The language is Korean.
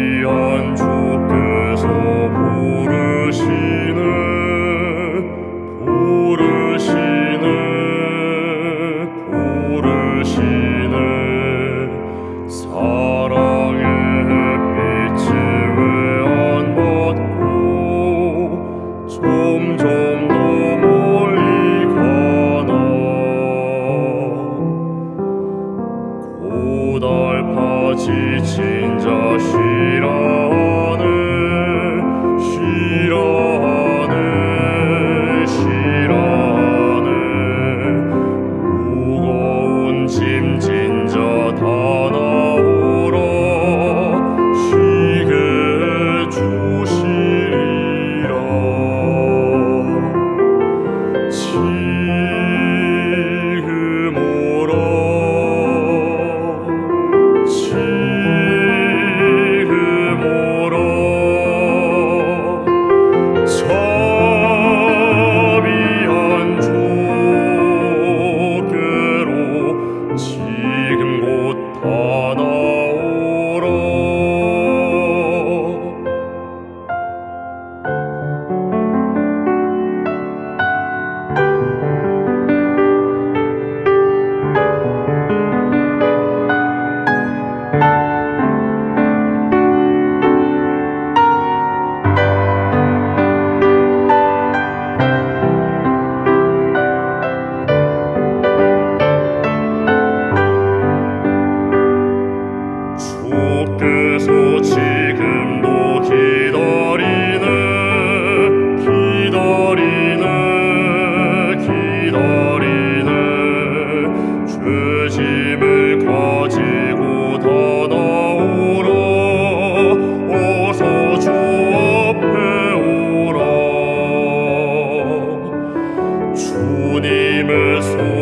자비한 주께서 부르시네. 사랑의 햇빛이 왜안 받고 점점 더 멀리 가나. 고달파 지친 지 this